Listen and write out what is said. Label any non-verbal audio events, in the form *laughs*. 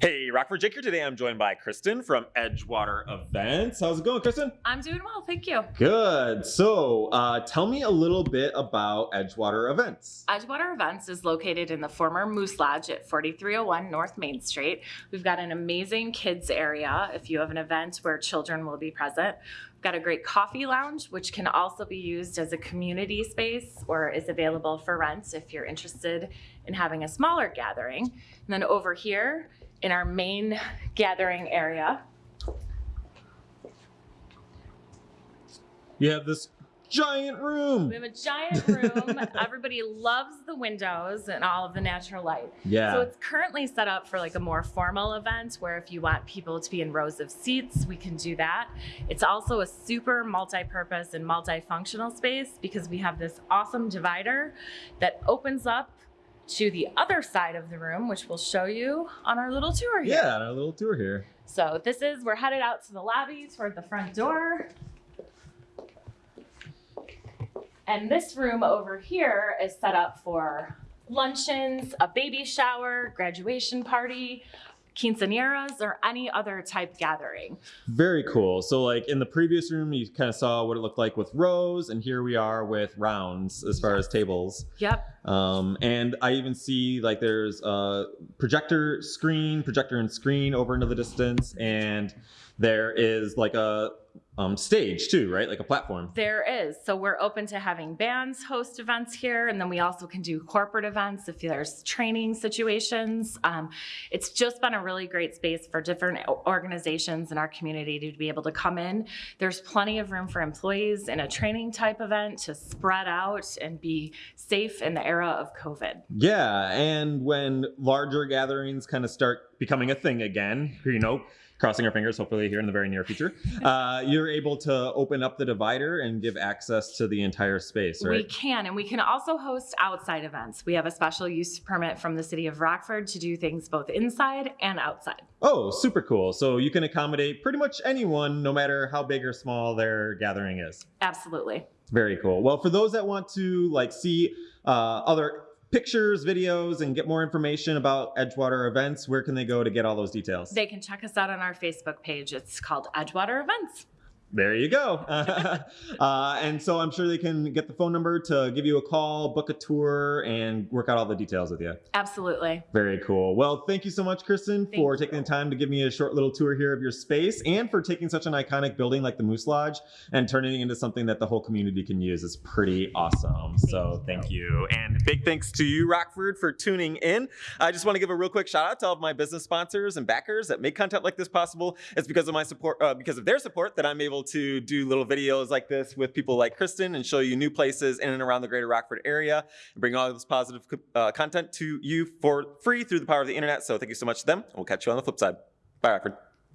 Hey, Rockford Jake here. Today I'm joined by Kristen from Edgewater Events. How's it going, Kristen? I'm doing well, thank you. Good. So, uh, tell me a little bit about Edgewater Events. Edgewater Events is located in the former Moose Lodge at 4301 North Main Street. We've got an amazing kids area if you have an event where children will be present. We've got a great coffee lounge, which can also be used as a community space or is available for rent if you're interested in having a smaller gathering. And then over here in our main gathering area, You have this giant room. we have a giant room. *laughs* Everybody loves the windows and all of the natural light. Yeah. So it's currently set up for like a more formal event where if you want people to be in rows of seats, we can do that. It's also a super multi-purpose and multifunctional space because we have this awesome divider that opens up to the other side of the room, which we'll show you on our little tour here. yeah, on our little tour here. So this is, we're headed out to the lobby toward the front door. And this room over here is set up for luncheons, a baby shower, graduation party, quinceañeras, or any other type gathering. Very cool. So, like in the previous room, you kind of saw what it looked like with rows, and here we are with rounds as far as tables. Yep. Um, and I even see like there's a projector screen, projector and screen over into the distance, and there is like a um, stage too, right? Like a platform. There is. So we're open to having bands host events here, and then we also can do corporate events if there's training situations. Um, it's just been a really great space for different organizations in our community to be able to come in. There's plenty of room for employees in a training type event to spread out and be safe in the era of COVID. Yeah, and when larger gatherings kind of start becoming a thing again, you know, crossing our fingers, hopefully here in the very near future, uh, you're able to open up the divider and give access to the entire space, right? We can, and we can also host outside events. We have a special use permit from the city of Rockford to do things both inside and outside. Oh, super cool. So you can accommodate pretty much anyone, no matter how big or small their gathering is. Absolutely. Very cool. Well, for those that want to like see uh, other pictures, videos, and get more information about Edgewater events, where can they go to get all those details? They can check us out on our Facebook page. It's called Edgewater Events. There you go. *laughs* *laughs* uh, and so I'm sure they can get the phone number to give you a call, book a tour, and work out all the details with you. Absolutely. Very cool. Well, thank you so much, Kristen, Thank for you. taking the time to give me a short little tour here of your space and for taking such an iconic building like the Moose Lodge and turning it into something that the whole community can use. It's pretty awesome. so thank you. And big thanks to you, Rockford, for tuning in. I just want to give a real quick shout out to all of my business sponsors and backers that make content like this possible. It's because of my support, uh, because of their support that I'm able to do little videos like this with people like Kristen and show you new places in and around the greater Rockford area and bring all this positive uh, content to you for free through the power of the internet. So thank you so much to them. We'll catch you on the flip side. Bye, Rockford.